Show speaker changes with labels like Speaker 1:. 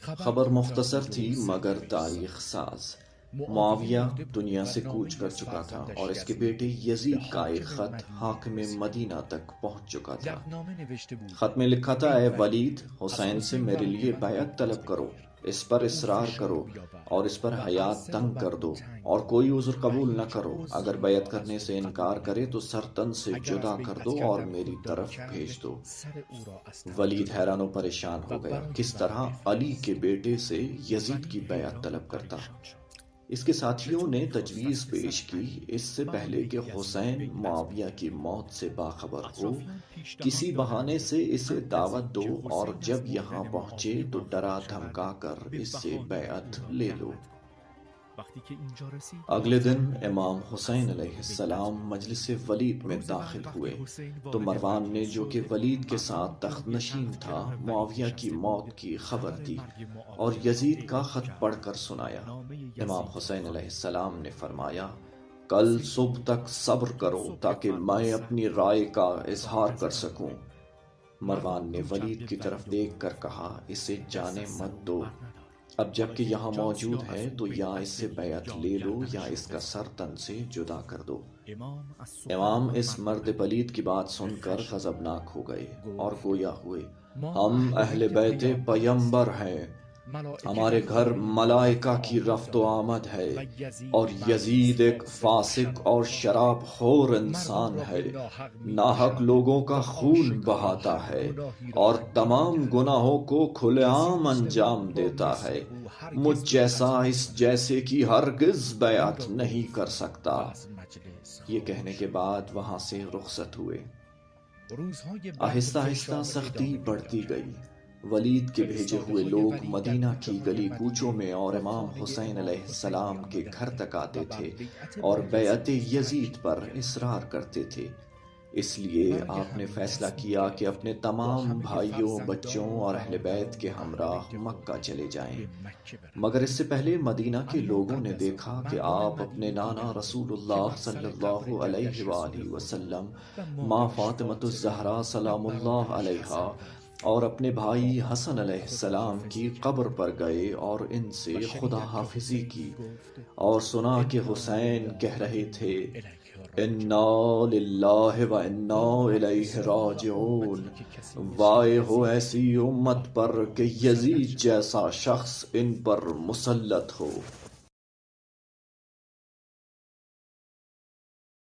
Speaker 1: خبر مختصر تھی، مگر تاریخ ساز۔ معاویہ دنیا سے کوچ کر چکا تھا اور اس کے بیٹے یزید کا ایک خط حاکم مدینہ تک پہنچ چکا تھا۔ خط میں لکھا تھا، اے ولید، حسین سے میرے لیے بیعت طلب کرو۔ اس پر اصرار کرو اور اس پر حیات تنگ کر دو اور کوئی عذر قبول نہ کرو۔ اگر بیعت کرنے سے انکار کرے تو سر تن سے جدا کر دو اور میری طرف بھیج دو۔ ولید حیران و پریشان ہو گیا۔ کس طرح علی کے بیٹے سے یزید کی بیعت طلب کرتا۔ اس کے ساتھیوں نے تجویز پیش کی۔ اس سے پہلے کہ حسین معاویہ کی موت سے باخبر ہو کسی بہانے سے اسے دعوت دو اور جب یہاں پہنچے تو ڈرا دھمکا کر اس سے بیعت لے لو۔ اگلے دن امام حسین علیہ السلام مجلس ولید میں داخل ہوئے۔ تو مروان نے جو کہ ولید کے ساتھ تخت نشین تھا معاویہ کی موت کی خبر دی اور یزید کا خط پڑھ کر سنایا۔ امام حسین علیہ السلام نے فرمایا کل صبح تک صبر کرو تاکہ میں اپنی رائے کا اظہار کر سکوں۔ مروان نے ولید کی طرف دیکھ کر کہا اسے جانے مت دو۔ اب جبکہ یہاں موجود ہے تو یا اس سے بیعت لے لو یا اس کا سر تن سے جدا کر دو۔ امام اس مرد پلید کی بات سن کر غضبناک ہو گئے اور گویا ہوئے۔ ہم اہل بیت پیمبر ہیں۔ ہمارے گھر ملائکہ کی رفت و آمد ہے اور یزید ایک فاسق اور شراب خور انسان ہے۔ ناحق لوگوں کا خون بہاتا ہے اور تمام گناہوں کو کھلے عام انجام دیتا ہے۔ مجھ جیسا اس جیسے کی ہرگز بیعت نہیں کر سکتا۔ یہ کہنے کے بعد وہاں سے رخصت ہوئے۔ آہستہ آہستہ سختی بڑھتی گئی۔ ولید کے بھیجے ہوئے لوگ مدینہ کی گلی کوچوں میں اور امام حسین علیہ السلام کے گھر تک آتے تھے اور بیعت یزید پر اصرار کرتے تھے۔ اس لیے آپ نے فیصلہ کیا کہ اپنے تمام بھائیوں بچوں اور اہل بیت کے ہمراہ مکہ چلے جائیں۔ مگر اس سے پہلے مدینہ کے لوگوں نے دیکھا کہ آپ اپنے نانا رسول اللہ صلی اللہ علیہ وآلہ وسلم ماں فاطمت الزہرا سلام اللہ علیہ اور اپنے بھائی حسن علیہ السلام کی قبر پر گئے اور ان سے خدا حافظی کی اور سنا کہ حسین کہہ رہے تھے، انا للہ و انا الیہ راجعون وائے ہو ایسی امت پر کہ یزید جیسا شخص ان پر مسلط ہو۔